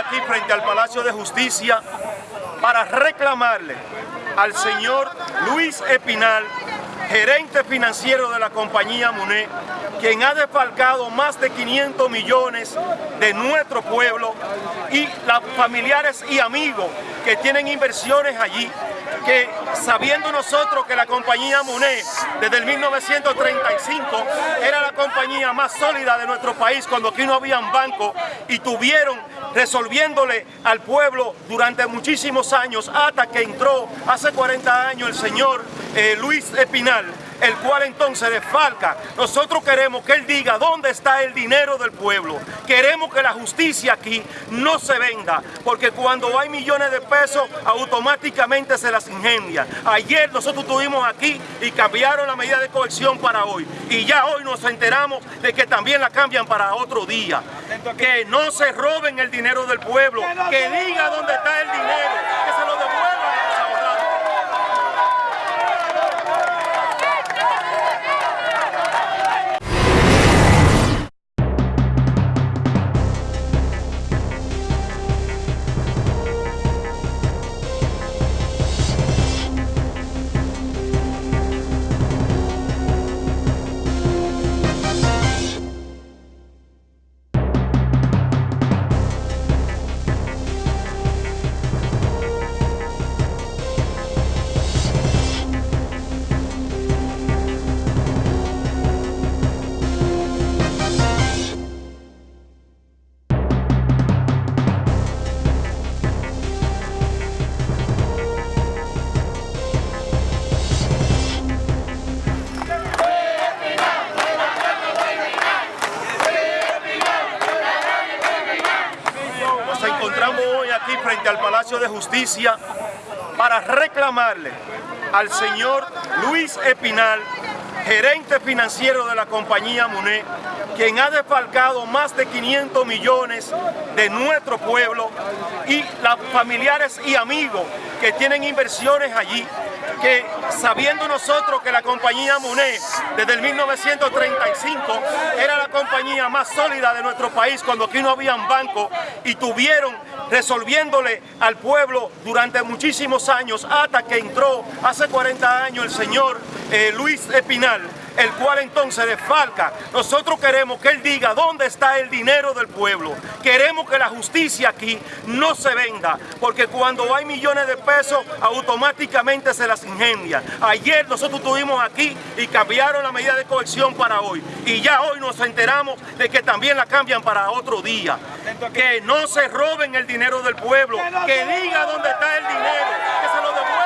aquí frente al Palacio de Justicia para reclamarle al señor Luis Espinal, gerente financiero de la compañía MUNE, quien ha defalcado más de 500 millones de nuestro pueblo y los familiares y amigos que tienen inversiones allí, que sabiendo nosotros que la compañía MUNE desde el 1935 era la compañía más sólida de nuestro país cuando aquí no habían bancos y tuvieron resolviéndole al pueblo durante muchísimos años hasta que entró hace 40 años el señor eh, Luis Espinal el cual entonces desfalca. Nosotros queremos que él diga dónde está el dinero del pueblo. Queremos que la justicia aquí no se venda, porque cuando hay millones de pesos automáticamente se las ingendia. Ayer nosotros estuvimos aquí y cambiaron la medida de cohesión para hoy. Y ya hoy nos enteramos de que también la cambian para otro día. Que no se roben el dinero del pueblo, que diga dónde está el dinero, que se lo encontramos hoy aquí frente al Palacio de Justicia para reclamarle al señor Luis Espinal, gerente financiero de la compañía MUNE, quien ha defalcado más de 500 millones de nuestro pueblo y los familiares y amigos que tienen inversiones allí, que sabiendo nosotros que la compañía MUNE desde el 1935 era la compañía más sólida de nuestro país cuando aquí no habían bancos y tuvieron resolviéndole al pueblo durante muchísimos años hasta que entró hace 40 años el señor eh, Luis Espinal el cual entonces desfalca. Nosotros queremos que él diga dónde está el dinero del pueblo. Queremos que la justicia aquí no se venda, porque cuando hay millones de pesos automáticamente se las ingendia. Ayer nosotros estuvimos aquí y cambiaron la medida de cohesión para hoy. Y ya hoy nos enteramos de que también la cambian para otro día. Que no se roben el dinero del pueblo, que diga dónde está el dinero, que se lo devuelvan.